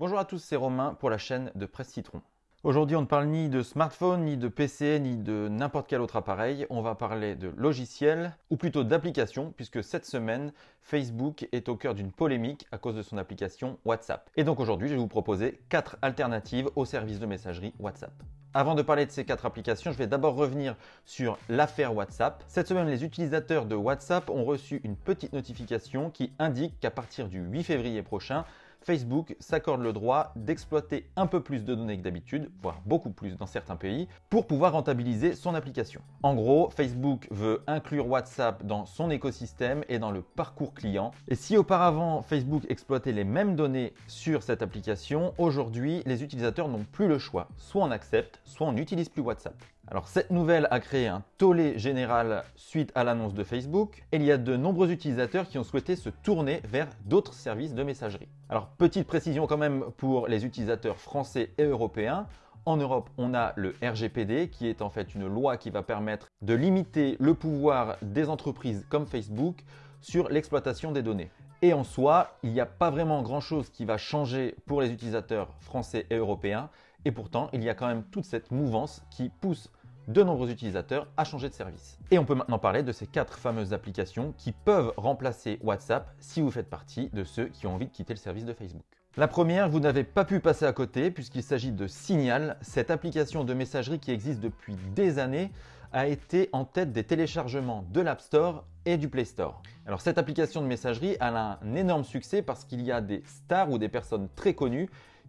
Bonjour à tous, c'est Romain pour la chaîne de Presse Citron. Aujourd'hui, on ne parle ni de smartphone, ni de PC, ni de n'importe quel autre appareil. On va parler de logiciels, ou plutôt d'applications, puisque cette semaine, Facebook est au cœur d'une polémique à cause de son application WhatsApp. Et donc aujourd'hui, je vais vous proposer quatre alternatives au service de messagerie WhatsApp. Avant de parler de ces quatre applications, je vais d'abord revenir sur l'affaire WhatsApp. Cette semaine, les utilisateurs de WhatsApp ont reçu une petite notification qui indique qu'à partir du 8 février prochain, Facebook s'accorde le droit d'exploiter un peu plus de données que d'habitude, voire beaucoup plus dans certains pays, pour pouvoir rentabiliser son application. En gros, Facebook veut inclure WhatsApp dans son écosystème et dans le parcours client. Et si auparavant Facebook exploitait les mêmes données sur cette application, aujourd'hui les utilisateurs n'ont plus le choix. Soit on accepte, soit on n'utilise plus WhatsApp. Alors cette nouvelle a créé un tollé général suite à l'annonce de Facebook il y a de nombreux utilisateurs qui ont souhaité se tourner vers d'autres services de messagerie. Alors petite précision quand même pour les utilisateurs français et européens. En Europe, on a le RGPD qui est en fait une loi qui va permettre de limiter le pouvoir des entreprises comme Facebook sur l'exploitation des données. Et en soi, il n'y a pas vraiment grand-chose qui va changer pour les utilisateurs français et européens. Et pourtant, il y a quand même toute cette mouvance qui pousse de nombreux utilisateurs à changer de service. Et on peut maintenant parler de ces quatre fameuses applications qui peuvent remplacer WhatsApp si vous faites partie de ceux qui ont envie de quitter le service de Facebook. La première, vous n'avez pas pu passer à côté puisqu'il s'agit de Signal, cette application de messagerie qui existe depuis des années a été en tête des téléchargements de l'App Store et du Play Store. Alors cette application de messagerie a un énorme succès parce qu'il y a des stars ou des personnes très connues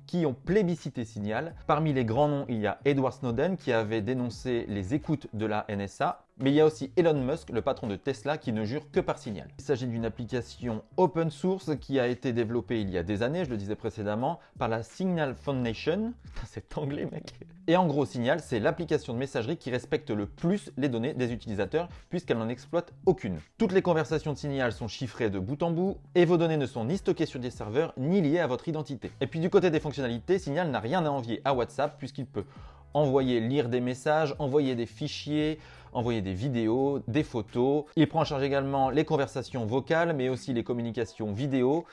qui ont plébiscité Signal. Parmi les grands noms, il y a Edward Snowden qui avait dénoncé les écoutes de la NSA mais il y a aussi Elon Musk, le patron de Tesla, qui ne jure que par Signal. Il s'agit d'une application open source qui a été développée il y a des années, je le disais précédemment, par la Signal Foundation. C'est anglais, mec. Et en gros, Signal, c'est l'application de messagerie qui respecte le plus les données des utilisateurs, puisqu'elle n'en exploite aucune. Toutes les conversations de Signal sont chiffrées de bout en bout, et vos données ne sont ni stockées sur des serveurs, ni liées à votre identité. Et puis du côté des fonctionnalités, Signal n'a rien à envier à WhatsApp, puisqu'il peut envoyer, lire des messages, envoyer des fichiers, envoyer des vidéos, des photos. Il prend en charge également les conversations vocales, mais aussi les communications vidéo.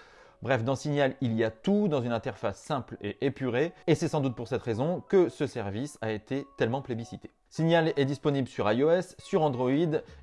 Bref, dans Signal, il y a tout dans une interface simple et épurée, et c'est sans doute pour cette raison que ce service a été tellement plébiscité. Signal est disponible sur iOS, sur Android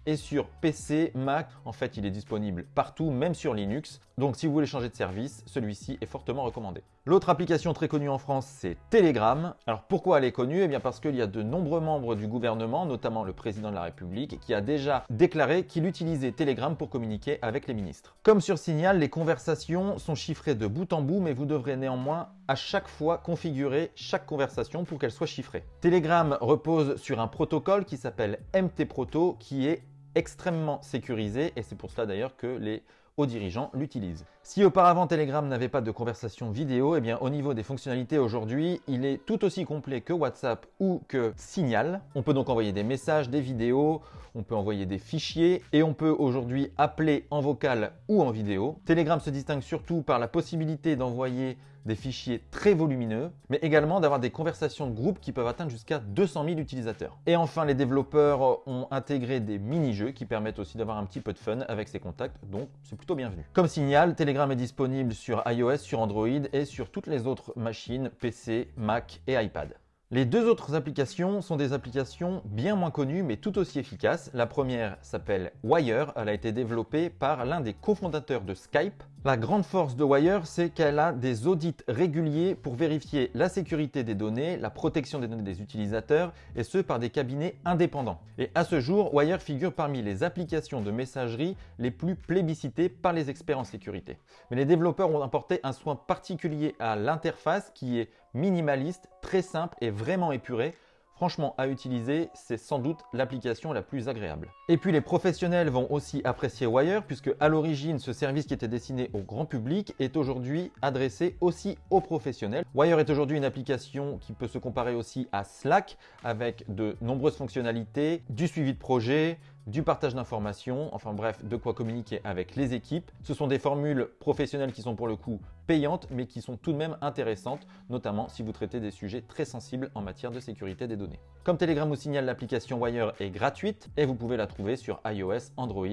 et sur PC, Mac. En fait, il est disponible partout, même sur Linux. Donc si vous voulez changer de service, celui-ci est fortement recommandé. L'autre application très connue en France, c'est Telegram. Alors pourquoi elle est connue? Eh bien parce qu'il y a de nombreux membres du gouvernement, notamment le président de la République, qui a déjà déclaré qu'il utilisait Telegram pour communiquer avec les ministres. Comme sur Signal, les conversations sont chiffrées de bout en bout, mais vous devrez néanmoins à chaque fois configurer chaque conversation pour qu'elle soit chiffrée. Telegram repose sur un protocole qui s'appelle MT-Proto qui est extrêmement sécurisé et c'est pour cela d'ailleurs que les hauts dirigeants l'utilisent. Si auparavant Telegram n'avait pas de conversation vidéo, eh bien au niveau des fonctionnalités aujourd'hui, il est tout aussi complet que WhatsApp ou que Signal. On peut donc envoyer des messages, des vidéos, on peut envoyer des fichiers et on peut aujourd'hui appeler en vocal ou en vidéo. Telegram se distingue surtout par la possibilité d'envoyer des fichiers très volumineux, mais également d'avoir des conversations de groupe qui peuvent atteindre jusqu'à 200 000 utilisateurs. Et enfin, les développeurs ont intégré des mini-jeux qui permettent aussi d'avoir un petit peu de fun avec ses contacts, donc c'est plutôt bienvenu. Comme signal, Telegram est disponible sur iOS, sur Android et sur toutes les autres machines PC, Mac et iPad. Les deux autres applications sont des applications bien moins connues mais tout aussi efficaces. La première s'appelle Wire, elle a été développée par l'un des cofondateurs de Skype. La grande force de Wire, c'est qu'elle a des audits réguliers pour vérifier la sécurité des données, la protection des données des utilisateurs, et ce par des cabinets indépendants. Et à ce jour, Wire figure parmi les applications de messagerie les plus plébiscitées par les experts en sécurité. Mais les développeurs ont apporté un soin particulier à l'interface qui est minimaliste, très simple et vraiment épurée. Franchement, à utiliser, c'est sans doute l'application la plus agréable. Et puis les professionnels vont aussi apprécier Wire puisque à l'origine, ce service qui était destiné au grand public est aujourd'hui adressé aussi aux professionnels. Wire est aujourd'hui une application qui peut se comparer aussi à Slack avec de nombreuses fonctionnalités, du suivi de projet, du partage d'informations, enfin bref, de quoi communiquer avec les équipes. Ce sont des formules professionnelles qui sont pour le coup payantes, mais qui sont tout de même intéressantes, notamment si vous traitez des sujets très sensibles en matière de sécurité des données. Comme Telegram ou Signal, l'application Wire est gratuite et vous pouvez la trouver sur iOS, Android,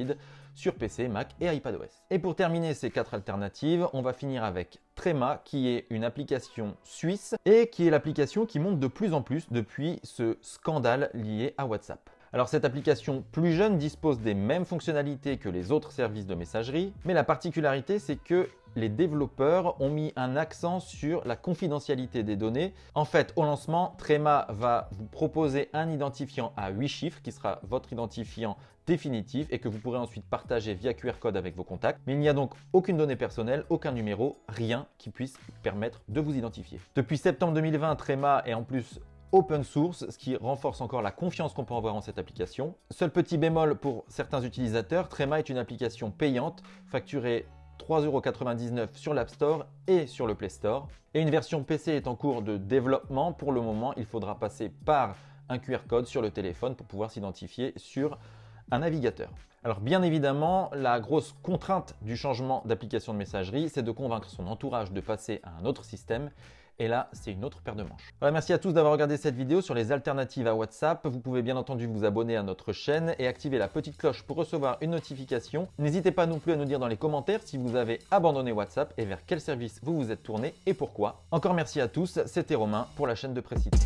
sur PC, Mac et iPadOS. Et pour terminer ces quatre alternatives, on va finir avec Trema, qui est une application suisse et qui est l'application qui monte de plus en plus depuis ce scandale lié à WhatsApp. Alors cette application plus jeune dispose des mêmes fonctionnalités que les autres services de messagerie, mais la particularité c'est que les développeurs ont mis un accent sur la confidentialité des données. En fait, au lancement, Trema va vous proposer un identifiant à 8 chiffres qui sera votre identifiant définitif et que vous pourrez ensuite partager via QR code avec vos contacts. Mais il n'y a donc aucune donnée personnelle, aucun numéro, rien qui puisse permettre de vous identifier. Depuis septembre 2020, Trema est en plus open source, ce qui renforce encore la confiance qu'on peut avoir en cette application. Seul petit bémol pour certains utilisateurs, Trema est une application payante, facturée 3,99€ sur l'App Store et sur le Play Store. Et une version PC est en cours de développement. Pour le moment, il faudra passer par un QR code sur le téléphone pour pouvoir s'identifier sur un navigateur. Alors bien évidemment, la grosse contrainte du changement d'application de messagerie, c'est de convaincre son entourage de passer à un autre système. Et là, c'est une autre paire de manches. Voilà, merci à tous d'avoir regardé cette vidéo sur les alternatives à WhatsApp. Vous pouvez bien entendu vous abonner à notre chaîne et activer la petite cloche pour recevoir une notification. N'hésitez pas non plus à nous dire dans les commentaires si vous avez abandonné WhatsApp et vers quel service vous vous êtes tourné et pourquoi. Encore merci à tous, c'était Romain pour la chaîne de Précité.